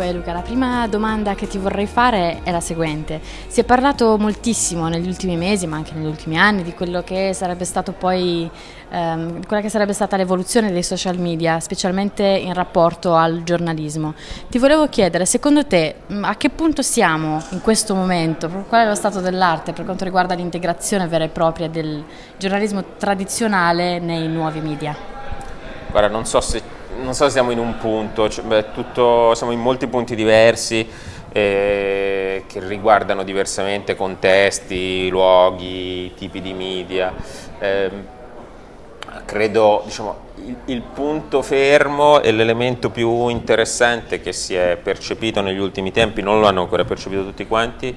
Dunque Luca, la prima domanda che ti vorrei fare è la seguente. Si è parlato moltissimo negli ultimi mesi, ma anche negli ultimi anni, di quello che sarebbe stato poi ehm, quella che sarebbe stata l'evoluzione dei social media, specialmente in rapporto al giornalismo. Ti volevo chiedere, secondo te, mm, a che punto siamo in questo momento? Qual è lo stato dell'arte per quanto riguarda l'integrazione vera e propria del giornalismo tradizionale nei nuovi media? Guarda, non so se non so se siamo in un punto, cioè, beh, tutto, siamo in molti punti diversi eh, che riguardano diversamente contesti, luoghi, tipi di media. Eh, credo diciamo, il, il, punto fermo e l'elemento più interessante che si è percepito negli ultimi tempi, non lo hanno ancora percepito tutti quanti,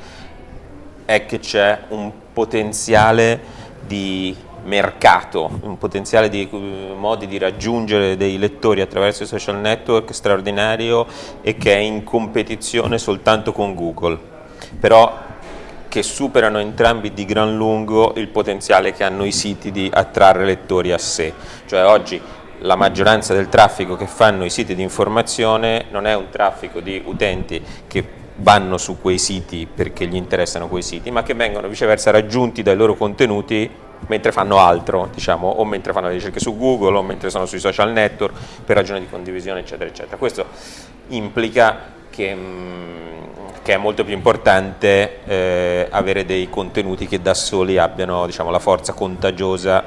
è che c'è un potenziale di mercato, un potenziale di uh, modi di raggiungere dei lettori attraverso i social network straordinario e che è in competizione soltanto con Google, però che superano entrambi di gran lungo il potenziale che hanno i siti di attrarre lettori a sé. Cioè oggi la maggioranza del traffico che fanno i siti di informazione non è un traffico di utenti che vanno su quei siti perché gli interessano quei siti, ma che vengono viceversa raggiunti dai loro contenuti mentre fanno altro, diciamo, o mentre fanno le ricerche su Google, o mentre sono sui social network, per ragioni di condivisione, eccetera, eccetera. Questo implica che, mm, che è molto più importante eh, avere dei contenuti che da soli abbiano diciamo, la forza contagiosa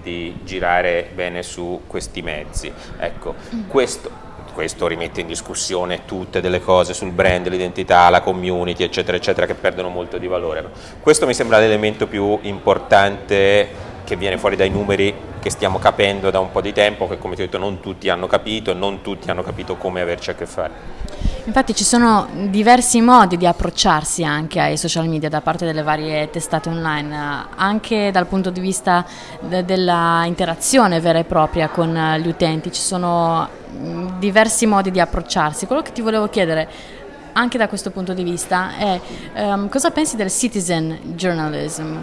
di girare bene su questi mezzi. Ecco, mm. questo questo rimette in discussione tutte delle cose sul brand, l'identità, la community, eccetera, eccetera, che perdono molto di valore. Questo mi sembra l'elemento più importante che viene fuori dai numeri che stiamo capendo da un po' di tempo, che come ti ho detto non tutti hanno capito non tutti hanno capito come averci a che fare. Infatti ci sono diversi modi di approcciarsi anche ai social media da parte delle varie testate online, anche dal punto di vista de della interazione vera e propria con gli utenti, ci sono diversi modi di approcciarsi. Quello che ti volevo chiedere anche da questo punto di vista è um, cosa pensi del citizen journalism,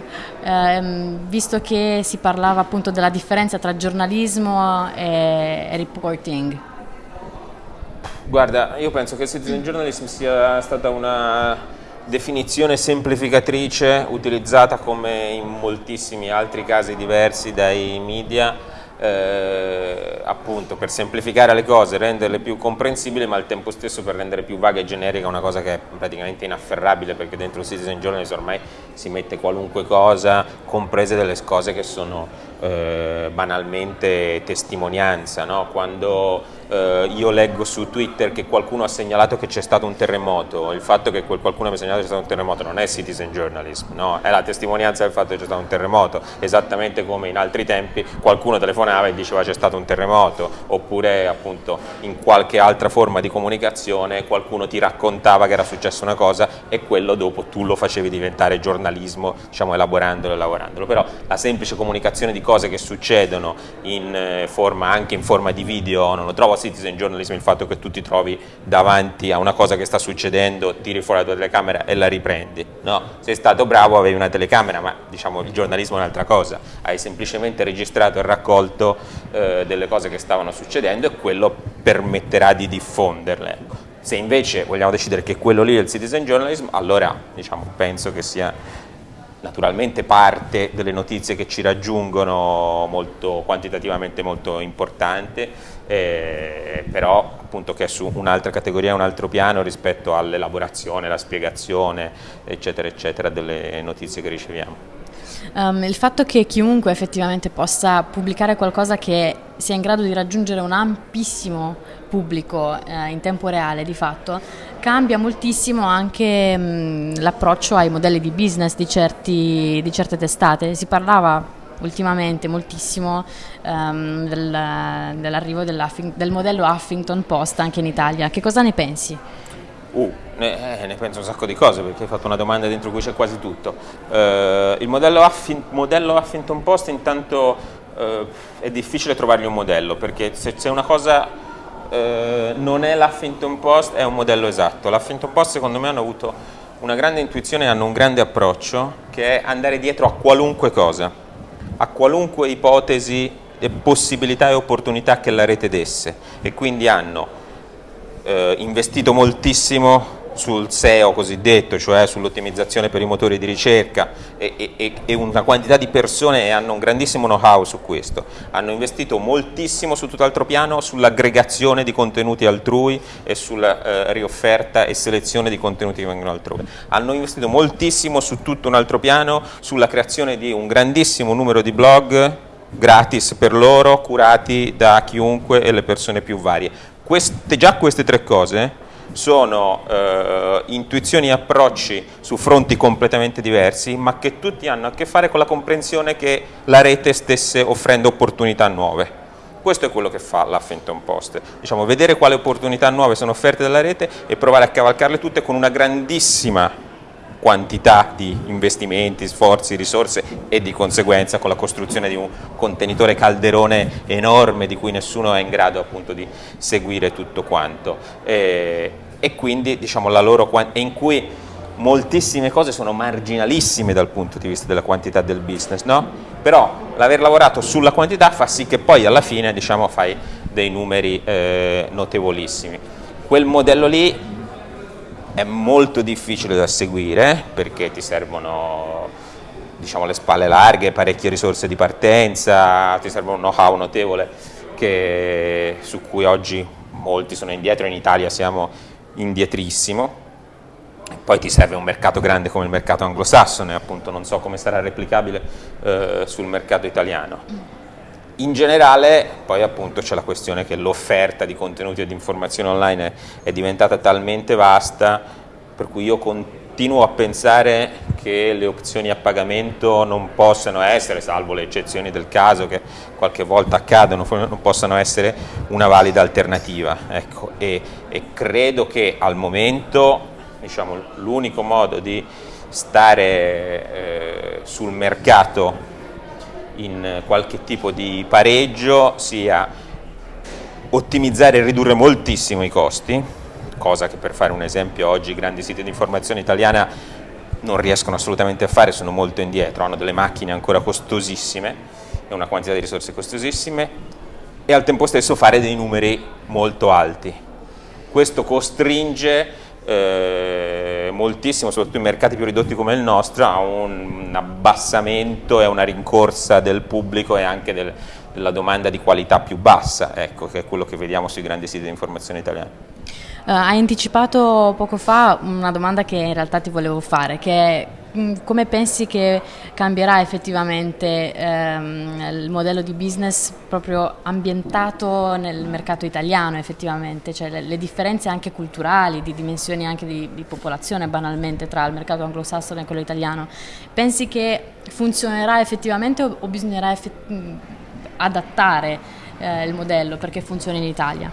um, visto che si parlava appunto della differenza tra giornalismo e, e reporting. Guarda, io penso che citizen journalism sia stata una definizione semplificatrice utilizzata come in moltissimi altri casi diversi dai media eh, appunto per semplificare le cose, renderle più comprensibili ma al tempo stesso per rendere più vaga e generica una cosa che è praticamente inafferrabile perché dentro il Citizen Journalism ormai si mette qualunque cosa, comprese delle cose che sono eh, banalmente testimonianza, no? quando eh, io leggo su Twitter che qualcuno ha segnalato che c'è stato un terremoto, il fatto che quel qualcuno abbia segnalato che c'è stato un terremoto non è citizen journalism, no? è la testimonianza del fatto che c'è stato un terremoto, esattamente come in altri tempi qualcuno telefonava e diceva c'è stato un terremoto, oppure appunto in qualche altra forma di comunicazione qualcuno ti raccontava che era successa una cosa e quello dopo tu lo facevi diventare giornalismo, diciamo elaborandolo e lavorandolo, però la semplice comunicazione di cose che succedono in eh, forma, anche in forma di video non lo trovo citizen journalism il fatto che tu ti trovi davanti a una cosa che sta succedendo, tiri fuori la tua telecamera e la riprendi. No, sei stato bravo, avevi una telecamera, ma diciamo il giornalismo è un'altra cosa, hai semplicemente registrato e raccolto eh, delle cose che stavano succedendo e quello permetterà di diffonderle. Se invece vogliamo decidere che quello lì è il citizen journalism, allora diciamo, penso che sia naturalmente parte delle notizie che ci raggiungono molto, quantitativamente molto importante, eh, però appunto che è su un'altra categoria, un altro piano rispetto all'elaborazione, la spiegazione, eccetera, eccetera, delle notizie che riceviamo. Um, il fatto che chiunque effettivamente possa pubblicare qualcosa che sia in grado di raggiungere un ampissimo pubblico eh, in tempo reale di fatto cambia moltissimo anche l'approccio ai modelli di business di, certi, di certe testate. Si parlava ultimamente moltissimo um, del, dell'arrivo del modello Huffington Post anche in Italia. Che cosa ne pensi? Ne, eh, ne, penso un sacco di cose perché hai fatto una domanda dentro cui c'è quasi tutto. Uh, il modello, Huffing, modello, Huffington Post intanto uh, è difficile trovargli un modello perché se c'è una cosa eh, non è l'Huffington Post, è un modello esatto. L'Huffington Post secondo me hanno avuto una grande intuizione, hanno un grande approccio che è andare dietro a qualunque cosa, a qualunque ipotesi, possibilità e opportunità che la rete desse e quindi hanno eh, investito moltissimo sul SEO cosiddetto, cioè sull'ottimizzazione per i motori di ricerca e, e, e, una quantità di persone hanno un grandissimo know-how su questo, hanno investito moltissimo su tutt'altro piano sull'aggregazione di contenuti altrui e sulla eh, riofferta e selezione di contenuti che vengono altrove, hanno investito moltissimo su tutto un altro piano sulla creazione di un grandissimo numero di blog gratis per loro, curati da chiunque e le persone più varie. Queste, già queste tre cose sono eh, intuizioni e approcci su fronti completamente diversi, ma che tutti hanno a che fare con la comprensione che la rete stesse offrendo opportunità nuove. Questo è quello che fa l'Huffington Post, diciamo, vedere quali opportunità nuove sono offerte dalla rete e provare a cavalcarle tutte con una grandissima quantità di investimenti, sforzi, risorse e di conseguenza con la costruzione di un contenitore calderone enorme di cui nessuno è in grado appunto di seguire tutto quanto e, e quindi diciamo la loro in cui moltissime cose sono marginalissime dal punto di vista della quantità del business, no? però l'aver lavorato sulla quantità fa sì che poi alla fine diciamo, fai dei numeri eh, notevolissimi. Quel modello lì è molto difficile da seguire perché ti servono diciamo, le spalle larghe, parecchie risorse di partenza, ti serve un know-how notevole che, su cui oggi molti sono indietro, in Italia siamo indietrissimo. Poi ti serve un mercato grande come il mercato anglosassone, appunto non so come sarà replicabile eh, sul mercato italiano. In generale poi appunto c'è la questione che l'offerta di contenuti e di informazioni online è, diventata talmente vasta per cui io continuo a pensare che le opzioni a pagamento non possano essere, salvo le eccezioni del caso che qualche volta accadono, non possano essere una valida alternativa. Ecco, e, e credo che al momento diciamo, l'unico modo di stare eh, sul mercato in qualche tipo di pareggio sia ottimizzare e ridurre moltissimo i costi, cosa che per fare un esempio oggi i grandi siti di informazione italiana non riescono assolutamente a fare, sono molto indietro, hanno delle macchine ancora costosissime e una quantità di risorse costosissime e al tempo stesso fare dei numeri molto alti. Questo costringe eh, moltissimo, soprattutto in mercati più ridotti come il nostro, a un, abbassamento e una rincorsa del pubblico e anche del, della domanda di qualità più bassa, ecco, che è quello che vediamo sui grandi siti di informazione italiani. Uh, hai anticipato poco fa una domanda che in realtà ti volevo fare, che è come pensi che cambierà effettivamente ehm, il modello di business proprio ambientato nel mercato italiano effettivamente, cioè le, le differenze anche culturali, di dimensioni anche di, di, popolazione banalmente tra il mercato anglosassone e quello italiano, pensi che funzionerà effettivamente o, o bisognerà effett- mm, adattare eh, il modello perché funzioni in Italia?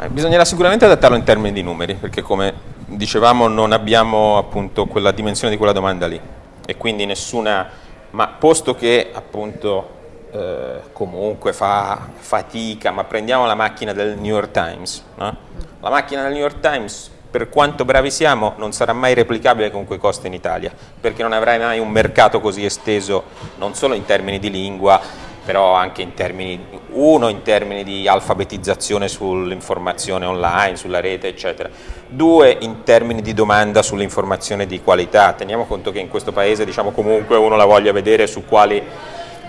Eh, bisognerà sicuramente adattarlo in termini di numeri, perché come dicevamo non abbiamo appunto quella dimensione di quella domanda lì e quindi nessuna, ma posto che appunto eh, comunque fa fatica, ma prendiamo la macchina del New York Times, no? la macchina del New York Times per quanto bravi siamo non sarà mai replicabile con quei costi in Italia, perché non avrai mai un mercato così esteso non solo in termini di lingua, però anche in termini, uno in termini di alfabetizzazione sull'informazione online, sulla rete eccetera, due in termini di domanda sull'informazione di qualità, teniamo conto che in questo paese diciamo comunque uno la voglia vedere su quali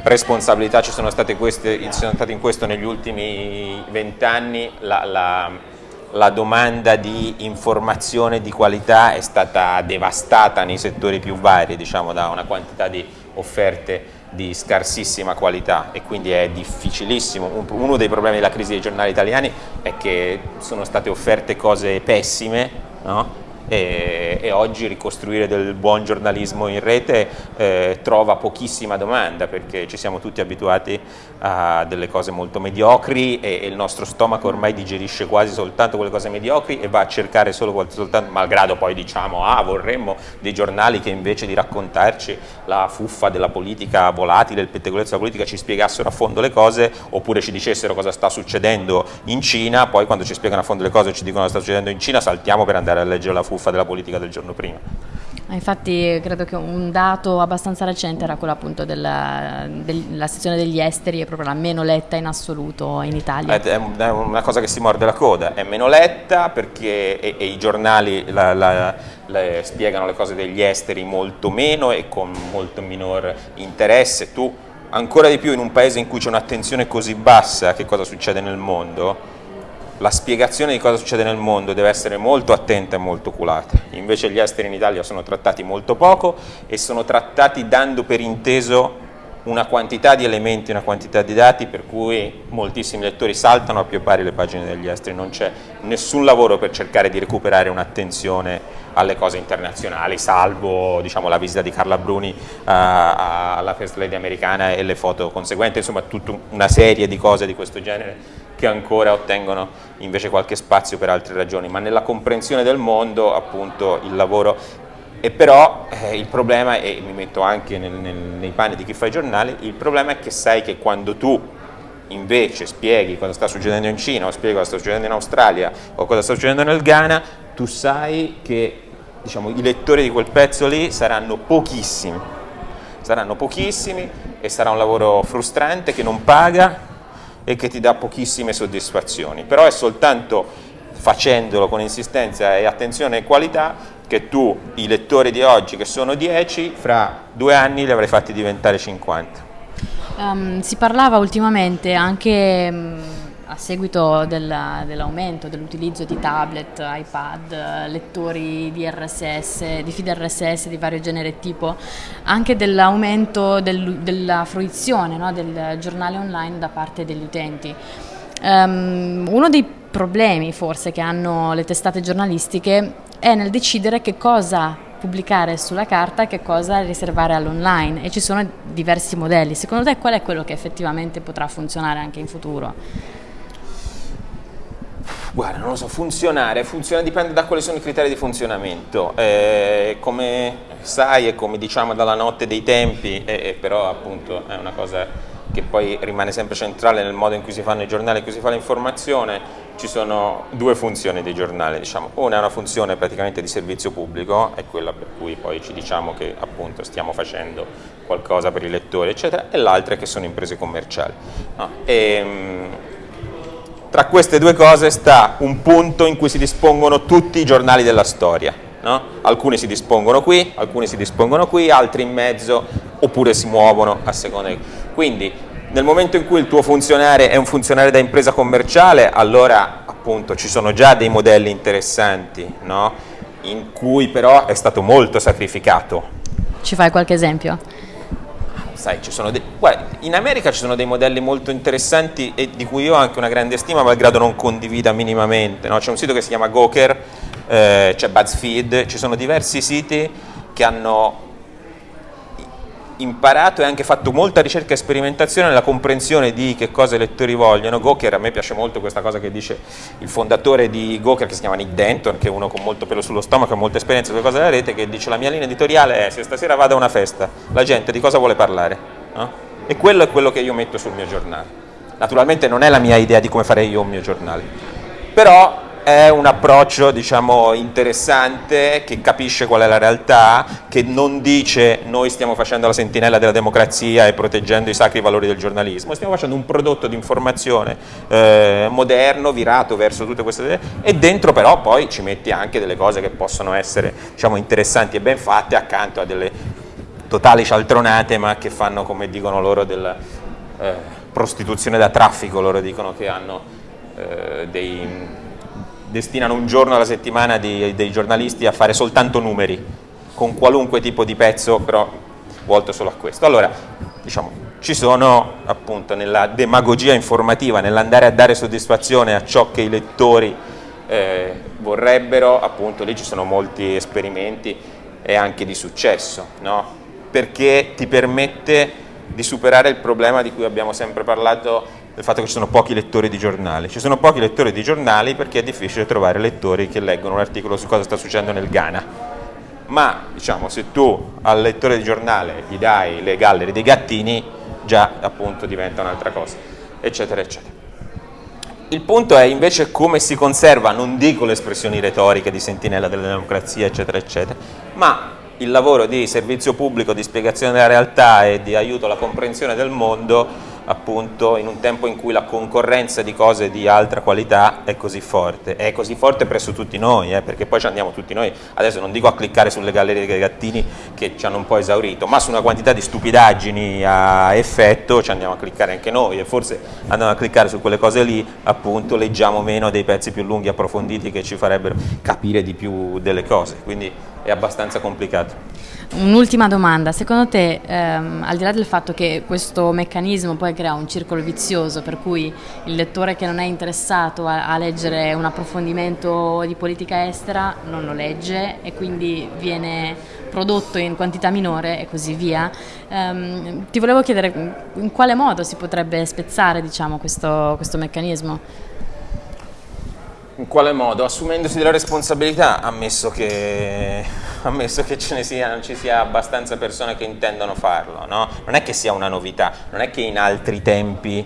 responsabilità ci sono state, queste, sono state in questo negli ultimi vent'anni, la, la, la domanda di informazione di qualità è stata devastata nei settori più vari, diciamo da una quantità di offerte di scarsissima qualità e quindi è difficilissimo. Uno dei problemi della crisi dei giornali italiani è che sono state offerte cose pessime, no? E, e, oggi ricostruire del buon giornalismo in rete eh, trova pochissima domanda perché ci siamo tutti abituati a delle cose molto mediocri e, e, il nostro stomaco ormai digerisce quasi soltanto quelle cose mediocri e va a cercare solo soltanto, malgrado poi diciamo ah vorremmo dei giornali che invece di raccontarci la fuffa della politica volatile, il pettegolezzo della politica ci spiegassero a fondo le cose oppure ci dicessero cosa sta succedendo in Cina, poi quando ci spiegano a fondo le cose e ci dicono cosa sta succedendo in Cina saltiamo per andare a leggere la fuffa fuffa della politica del giorno prima. Infatti credo che un dato abbastanza recente era quello appunto della, della sezione degli esteri, è proprio la meno letta in assoluto in Italia. È una cosa che si morde la coda, è meno letta perché e, e i giornali la, la, la, spiegano le cose degli esteri molto meno e con molto minor interesse. Tu ancora di più in un paese in cui c'è un'attenzione così bassa a che cosa succede nel mondo, la spiegazione di cosa succede nel mondo deve essere molto attenta e molto oculata. Invece gli esteri in Italia sono trattati molto poco e sono trattati dando per inteso una quantità di elementi, una quantità di dati per cui moltissimi lettori saltano a più pari le pagine degli esteri, non c'è nessun lavoro per cercare di recuperare un'attenzione alle cose internazionali, salvo diciamo, la visita di Carla Bruni uh, alla First Lady americana e le foto conseguenti, insomma tutta una serie di cose di questo genere che ancora ottengono invece qualche spazio per altre ragioni, ma nella comprensione del mondo appunto il lavoro e però eh, il problema, e mi metto anche nel, nel, nei panni di chi fa i giornali, il problema è che sai che quando tu invece spieghi cosa sta succedendo in Cina o spieghi cosa sta succedendo in Australia o cosa sta succedendo nel Ghana, tu sai che diciamo, i lettori di quel pezzo lì saranno pochissimi, saranno pochissimi e sarà un lavoro frustrante che non paga e che ti dà pochissime soddisfazioni, però è soltanto facendolo con insistenza e attenzione e qualità che tu, i lettori di oggi che sono 10, fra due anni li avrai fatti diventare 50. Um, ehm, si parlava ultimamente anche... A seguito dell'aumento dell'utilizzo di tablet, iPad, lettori di RSS, di feed RSS di vario genere e tipo, anche dell'aumento del, della fruizione no, del giornale online da parte degli utenti. Um, uno dei problemi forse che hanno le testate giornalistiche è nel decidere che cosa pubblicare sulla carta e che cosa riservare all'online e ci sono diversi modelli. Secondo te qual è quello che effettivamente potrà funzionare anche in futuro? Guarda, non lo so, funzionare, funziona, dipende da quali sono i criteri di funzionamento. Eh, come sai e come diciamo dalla notte dei tempi, eh, però appunto è una cosa che poi rimane sempre centrale nel modo in cui si fanno i giornali, in cui si fa l'informazione, ci sono due funzioni dei giornali, diciamo. una è una funzione praticamente di servizio pubblico, è quella per cui poi ci diciamo che appunto stiamo facendo qualcosa per i lettori, eccetera, e l'altra è che sono imprese commerciali. No? E, ehm, tra queste due cose sta un punto in cui si dispongono tutti i giornali della storia. No? Alcuni si dispongono qui, alcuni si dispongono qui, altri in mezzo, oppure si muovono a seconda di... Quindi nel momento in cui il tuo funzionario è un funzionario da impresa commerciale, allora appunto ci sono già dei modelli interessanti, no? in cui però è stato molto sacrificato. Ci fai qualche esempio? Sai, dei, guarda, in America ci sono dei modelli molto interessanti e di cui io ho anche una grande stima, malgrado non condivida minimamente. No? C'è un sito che si chiama Goker, eh, c'è BuzzFeed, ci sono diversi siti che hanno imparato e anche fatto molta ricerca e sperimentazione nella comprensione di che cosa i lettori vogliono. Goker, a me piace molto questa cosa che dice il fondatore di Goker, che si chiama Nick Denton, che è uno con molto pelo sullo stomaco e molta esperienza sulle cose della rete, che dice la mia linea editoriale è se stasera vado a una festa, la gente di cosa vuole parlare? No? E quello è quello che io metto sul mio giornale. Naturalmente non è la mia idea di come fare io un mio giornale, però è un approccio diciamo, interessante che capisce qual è la realtà, che non dice noi stiamo facendo la sentinella della democrazia e proteggendo i sacri valori del giornalismo, stiamo facendo un prodotto di informazione eh, moderno, virato verso tutte queste e dentro però poi ci metti anche delle cose che possono essere diciamo, interessanti e ben fatte accanto a delle totali cialtronate ma che fanno come dicono loro della eh, prostituzione da traffico, loro dicono che hanno eh, dei destinano un giorno alla settimana di, dei giornalisti a fare soltanto numeri, con qualunque tipo di pezzo, però volto solo a questo. Allora, diciamo, ci sono appunto nella demagogia informativa, nell'andare a dare soddisfazione a ciò che i lettori eh, vorrebbero, appunto lì ci sono molti esperimenti e anche di successo, no? perché ti permette di superare il problema di cui abbiamo sempre parlato del fatto che ci sono pochi lettori di giornali. Ci sono pochi lettori di giornali perché è difficile trovare lettori che leggono un articolo su cosa sta succedendo nel Ghana. Ma diciamo, se tu al lettore di giornale gli dai le gallerie dei gattini, già appunto diventa un'altra cosa, eccetera, eccetera. Il punto è invece come si conserva, non dico le espressioni retoriche di sentinella della democrazia, eccetera, eccetera, ma il lavoro di servizio pubblico, di spiegazione della realtà e di aiuto alla comprensione del mondo appunto in un tempo in cui la concorrenza di cose di altra qualità è così forte, è così forte presso tutti noi, eh, perché poi ci andiamo tutti noi, adesso non dico a cliccare sulle gallerie dei gattini che ci hanno un po' esaurito, ma su una quantità di stupidaggini a effetto ci andiamo a cliccare anche noi. E forse andando a cliccare su quelle cose lì appunto leggiamo meno dei pezzi più lunghi approfonditi che ci farebbero capire di più delle cose, quindi è abbastanza complicato. Un'ultima domanda, secondo te, ehm, al di là del fatto che questo meccanismo poi crea un circolo vizioso per cui il lettore che non è interessato a, a, leggere un approfondimento di politica estera non lo legge e quindi viene prodotto in quantità minore e così via, ehm, ti volevo chiedere in quale modo si potrebbe spezzare diciamo, questo, questo meccanismo? In quale modo? Assumendosi della responsabilità, ammesso che, ammesso che ce ne sia, non ci sia abbastanza persone che intendono farlo, no? Non è che sia una novità, non è che in altri tempi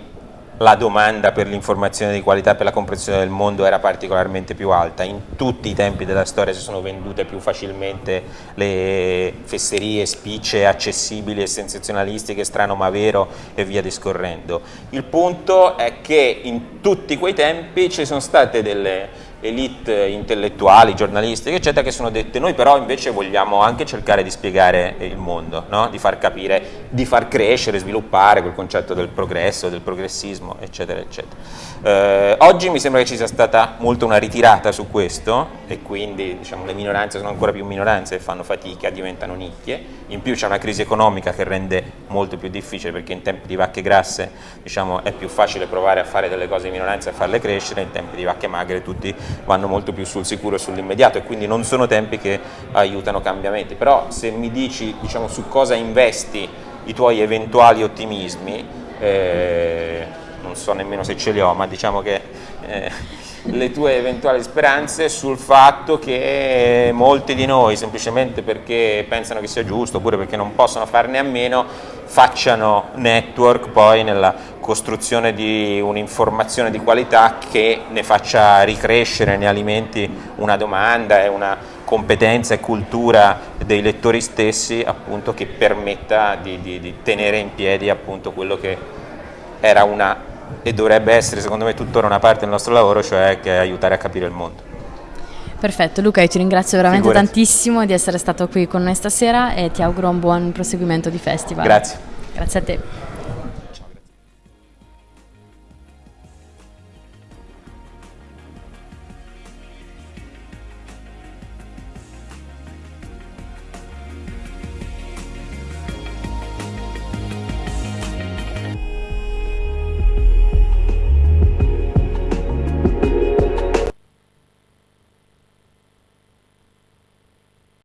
la domanda per l'informazione di qualità per la comprensione del mondo era particolarmente più alta. In tutti i tempi della storia si sono vendute più facilmente le fesserie, spicce accessibili e sensazionalistiche, strano ma vero e via discorrendo. Il punto è che in tutti quei tempi ci sono state delle elite intellettuali, giornalistiche, eccetera, che sono dette noi però invece vogliamo anche cercare di spiegare il mondo, no? di far capire, di far crescere, sviluppare quel concetto del progresso, del progressismo, eccetera, eccetera. Eh, oggi mi sembra che ci sia stata molto una ritirata su questo e quindi diciamo, le minoranze sono ancora più minoranze e fanno fatica, diventano nicchie, in più c'è una crisi economica che rende molto più difficile perché in tempi di vacche grasse diciamo, è più facile provare a fare delle cose di minoranza e farle crescere, in tempi di vacche magre tutti vanno molto più sul sicuro e sull'immediato e quindi non sono tempi che aiutano cambiamenti, però se mi dici diciamo, su cosa investi i tuoi eventuali ottimismi, eh, non so nemmeno se ce li ho, ma diciamo che eh, le tue eventuali speranze sul fatto che molti di noi, semplicemente perché pensano che sia giusto oppure perché non possono farne a meno, facciano network poi nella costruzione di un'informazione di qualità che ne faccia ricrescere, ne alimenti una domanda e una competenza e cultura dei lettori stessi appunto che permetta di, di, di tenere in piedi appunto quello che era una e dovrebbe essere secondo me tuttora una parte del nostro lavoro, cioè che aiutare a capire il mondo. Perfetto, Luca, io ti ringrazio veramente Figurati. tantissimo di essere stato qui con noi stasera e ti auguro un buon proseguimento di festival. Grazie. Grazie a te.